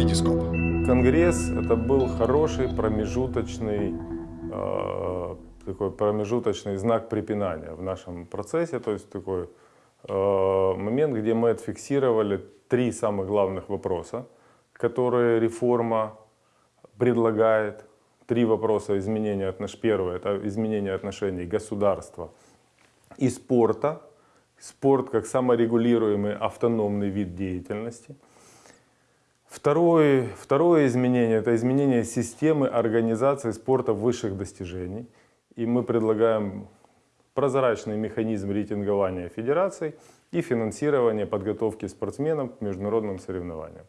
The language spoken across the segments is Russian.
Витископ. Конгресс это был хороший промежуточный э, такой промежуточный знак препинания в нашем процессе, то есть такой э, момент, где мы отфиксировали три самых главных вопроса, которые реформа предлагает. Три вопроса изменения отношений. Первое – это изменение отношений государства и спорта. Спорт как саморегулируемый автономный вид деятельности. Второе, второе изменение – это изменение системы организации спорта высших достижений. И мы предлагаем прозрачный механизм рейтингования федераций и финансирования подготовки спортсменов к международным соревнованиям.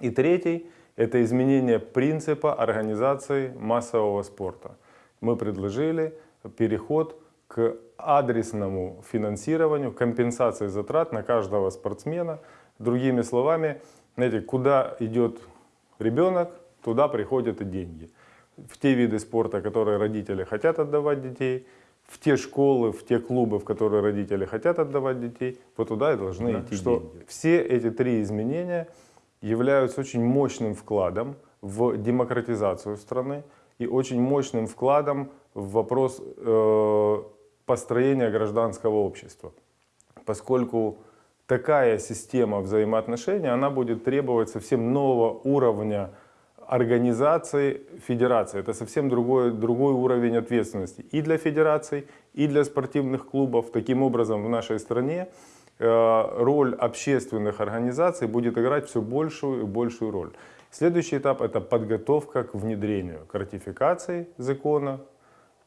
И третий – это изменение принципа организации массового спорта. Мы предложили переход к адресному финансированию, компенсации затрат на каждого спортсмена. Другими словами, знаете, куда идет ребенок, туда приходят и деньги. В те виды спорта, которые родители хотят отдавать детей, в те школы, в те клубы, в которые родители хотят отдавать детей, вот туда и должны да, идти что деньги. Все эти три изменения являются очень мощным вкладом в демократизацию страны и очень мощным вкладом в вопрос э, построения гражданского общества. Поскольку такая система взаимоотношений, она будет требовать совсем нового уровня организации федерации. Это совсем другой, другой уровень ответственности и для федераций, и для спортивных клубов. Таким образом, в нашей стране э, роль общественных организаций будет играть все большую и большую роль. Следующий этап – это подготовка к внедрению, к ратификации закона,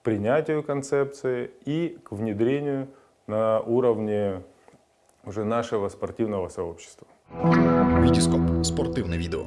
принятию концепции и к внедрению на уровне уже нашего спортивного сообщества. Витископ. Спортивное видео.